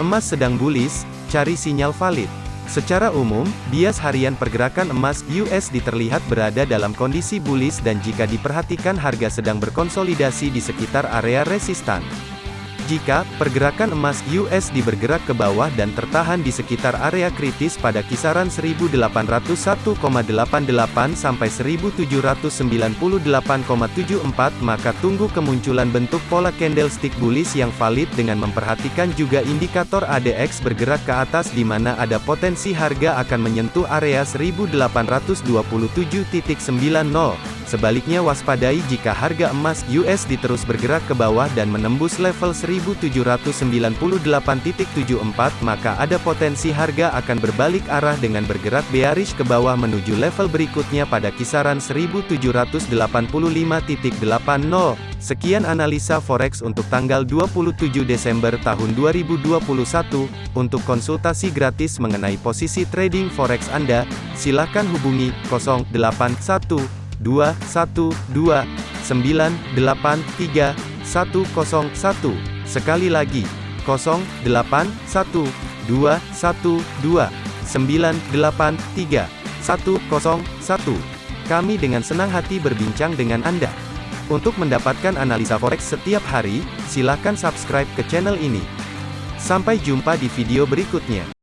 Emas sedang bullish, cari sinyal valid. Secara umum, bias harian pergerakan emas USD terlihat berada dalam kondisi bullish dan jika diperhatikan harga sedang berkonsolidasi di sekitar area resistan. Jika pergerakan emas USD bergerak ke bawah dan tertahan di sekitar area kritis pada kisaran 1801,88 sampai 1798,74 maka tunggu kemunculan bentuk pola candlestick bullish yang valid dengan memperhatikan juga indikator ADX bergerak ke atas di mana ada potensi harga akan menyentuh area 1827.90. Sebaliknya waspadai jika harga emas USD terus bergerak ke bawah dan menembus level 1798.74 maka ada potensi harga akan berbalik arah dengan bergerak bearish ke bawah menuju level berikutnya pada kisaran 1785.80. Sekian analisa forex untuk tanggal 27 Desember tahun 2021. Untuk konsultasi gratis mengenai posisi trading forex Anda, silakan hubungi 081 dua satu dua sembilan delapan tiga satu kosong satu. Sekali lagi kosong delapan satu dua satu dua sembilan delapan tiga satu kosong satu. Kami dengan senang hati berbincang dengan Anda. Untuk mendapatkan analisa forex setiap hari silakan subscribe ke channel ini. Sampai jumpa di video berikutnya